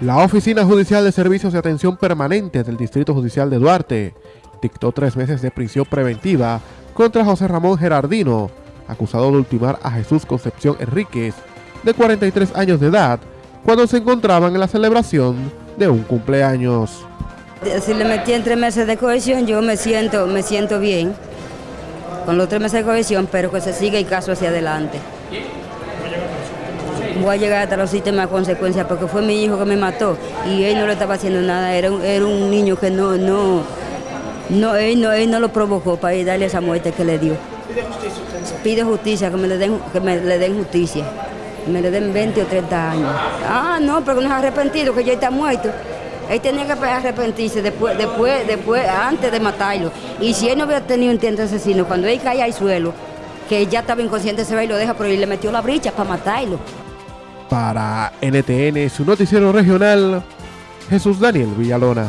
La Oficina Judicial de Servicios de Atención Permanente del Distrito Judicial de Duarte dictó tres meses de prisión preventiva contra José Ramón Gerardino, acusado de ultimar a Jesús Concepción Enríquez, de 43 años de edad, cuando se encontraban en la celebración de un cumpleaños. Si le metí en tres meses de cohesión, yo me siento, me siento bien con los tres meses de cohesión, pero que se siga el caso hacia adelante voy a llegar hasta los sistemas de consecuencias porque fue mi hijo que me mató y él no le estaba haciendo nada, era un, era un niño que no, no, no, él no, él no lo provocó para ir darle esa muerte que le dio. ¿Pide justicia Pide justicia, que me le den, que me le den justicia, que me le den 20 o 30 años. Ah, no, porque no es arrepentido, que ya está muerto. Él tenía que arrepentirse después, después, después, antes de matarlo. Y si él no hubiera tenido un intento asesino, cuando él cae al suelo, que ya estaba inconsciente, se va y lo deja, pero él le metió la bricha para matarlo. Para NTN, su noticiero regional, Jesús Daniel Villalona.